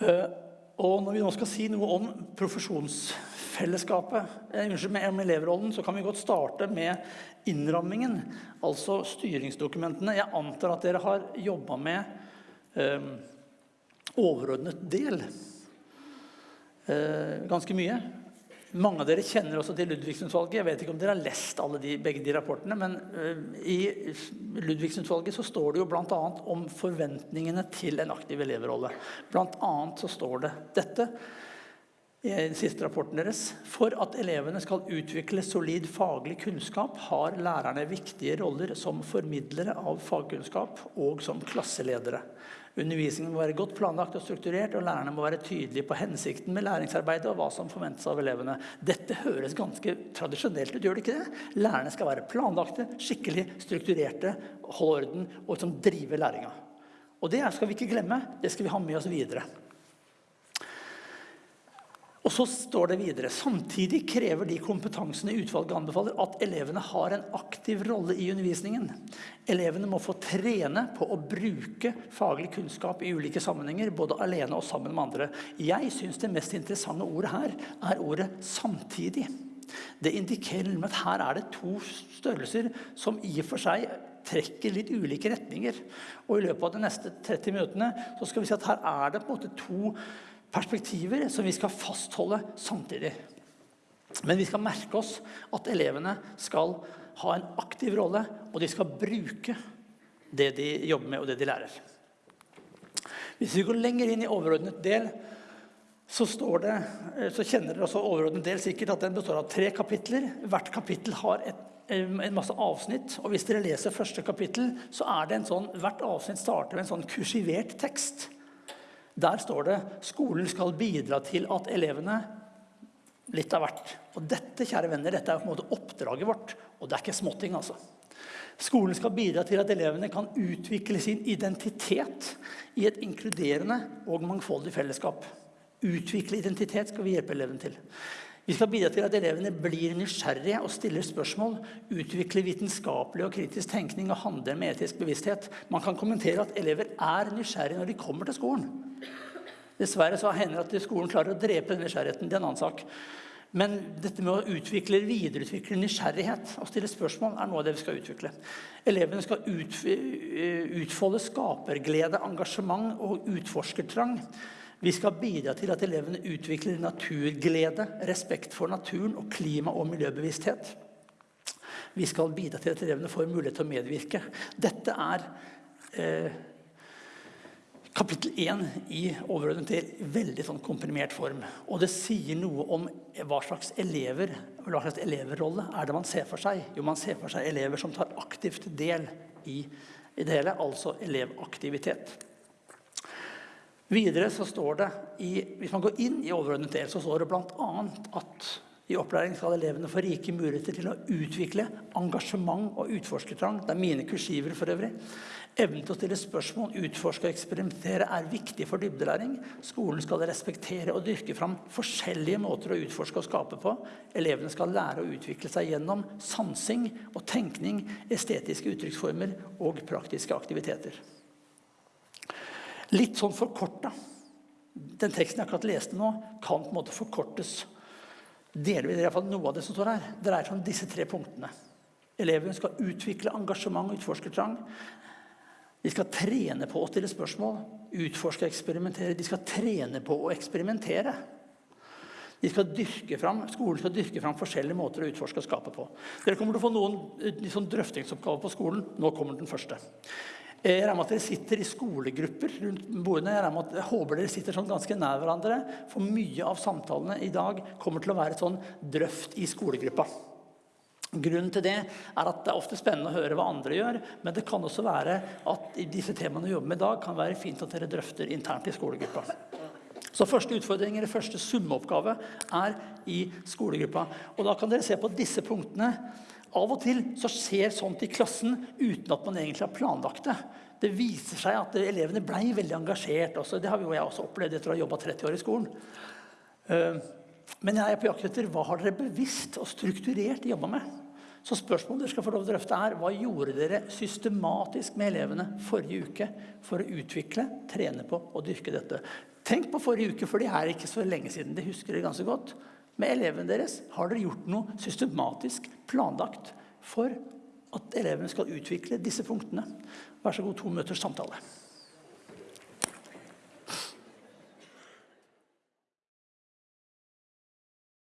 Eh, og når vi nå skal si noe om profesjonsfellesskapet, eh, unnskyld, med, elevrollen, så kan vi godt starte med innrammingen, altså styringsdokumentene. Jeg antar at dere har jobbet med eh, overordnet del ganske mye. Mange av dere kjenner også til Ludvigsen-utvalget. Jeg vet ikke om dere har lest de, begge de rapportene, men uh, i Ludvigsen-utvalget så står det jo bl.a. om forventningene til en aktiv elevrolle. Blant annet så står det dette i den siste rapporten deres. For at elevene skal utvikle solid faglig kunnskap, har lærerne viktige roller som formidlere av fagkunnskap og som klasseledere. Undervisningen må være godt planlagt og strukturert, og lærerne må være tydelige på hensikten med læringsarbeidet og hva som forventes av elevene. Dette høres ganske tradisjonelt ut, gjør det ikke det? Lærerne skal være planlagte, skikkelig strukturerte, holde orden og liksom drive læringa. Og det skal vi ikke glemme, det skal vi ha med oss videre. Og så står det videre, Samtidig krever de kompetansene utvalget anbefaler at elevene har en aktiv rolle i undervisningen. Elevene må få trene på å bruke faglig kunnskap i ulike sammenhenger, både alene og sammen med andre. Jeg synes det mest interessante ordet her er ordet samtidig. Det indikerer at her er det to størrelser som i og for seg trekker litt ulike retninger. Og i løpet av de neste 30 minuttene så skal vi si at her er det på en måte to perspektiver som vi skal fastholde samtidig. Men vi skal merke oss at elevene skal ha en aktiv rolle, og de skal bruke det de jobber med og det de lærer. Hvis vi går lenger inn i overordnet del, så, det, så kjenner dere også overordnet del sikkert at den består av tre kapitler. Hvert kapittel har et, en masse avsnitt, og hvis dere leser første kapittel, så er det en sånn, hvert avsnitt starter med en sånn kursivert tekst. Der står det skolen skal bidra til at elevene litt av hvert. Og dette kjære venner, dette er på en måte oppdraget vårt, og det er ikke småting. altså. Skolen skal bidra til at elevene kan utvikle sin identitet i et inkluderende og mangfoldig fellesskap. Utvikle identitet skal vi hjelpe elevene til. Vi skal bidra til at elevene blir nysgjerrige og stiller spørsmål, utvikler vitenskapelig og kritisk tenkning og handler med etisk bevissthet. Man kan kommentere at elever er nysgjerrige når de kommer til skolen. Dessverre så hender det at skolen klarer å drepe den nysgjerrigheten. Det er en annen sak. Men dette med å utvikle, videreutvikle nysgjerrighet og stille spørsmål er noe av det vi skal utvikle. Elevene skal utfolde skaperglede, engasjement og utforskertrang. Vi skal bidra til at elevene utvikler naturglede, respekt for naturen og klima- og miljøbevissthet. Vi skal bidra til at elevene får mulighet til å medvirke. Dette er eh, kapittel 1 i overordnet del veldig sånn komprimert form. Og det sier noe om hva slags elever, hva slags eleverrolle er det man ser for seg. Jo, man ser for seg elever som tar aktivt del i, i det hele, altså elevaktivitet. Videre så står det, i, hvis man går inn i overordnet del, så står det blant annet at i opplæring skal elevene få rike muligheter til å utvikle engasjement og utforskertrang. Det er mine kursiver for øvrig. Evnen til å stille spørsmål, utforske og eksperimentere er viktig for dybdelæring. Skolen skal respektere og dyrke fram forskjellige måter å utforske og skape på. Elevene skal lære å utvikle seg gjennom sansing og tenkning, estetiske uttrykksformer og praktiske aktiviteter. Litt sånn forkorta. Den teksten jeg akkurat leste nå, kan på en måte forkortes. Delvis, i hvert fall noe av det som står her, dreier seg om disse tre punktene. Elevene skal utvikle engasjement og utforskertrang. De skal trene på å stille spørsmål, utforske og eksperimentere. De skal trene på å eksperimentere. De skal dyrke fram, skolen skal dyrke fram forskjellige måter å utforske og skape på. Dere kommer til å få noen sånn drøftingsoppgaver på skolen. Nå kommer den første. Eh, jeg regner med at dere sitter i skolegrupper rundt bordene. Jeg, at, jeg håper dere sitter sånn ganske nær hverandre. For mye av samtalene i dag kommer til å være sånn drøft i skolegruppa. Grunnen til det er at det er ofte spennende å høre hva andre gjør, men det kan også være at disse temaene vi jobber med i dag, kan være fint at dere drøfter internt i skolegruppa. Så første utfordring, eller første summeoppgave er i skolegruppa. Og da kan dere se på disse punktene av og til så skjer sånt i klassen uten at man egentlig har planlagt det. Det viser seg at elevene ble veldig engasjert. Også. Det har jo jeg også opplevd etter å ha jobbet 30 år i skolen. Eh, men jeg er på jakt etter hva har dere bevisst og strukturert jobba med. Så spørsmålet dere skal få lov til å drøfte er, Hva gjorde dere systematisk med elevene forrige uke for å utvikle, trene på og dyrke dette? Tenk på forrige uke, for det er ikke så lenge siden. Det husker dere ganske godt. Med elevene deres har dere gjort noe systematisk planlagt for at elevene skal utvikle disse punktene. Vær så god, to minutters samtale.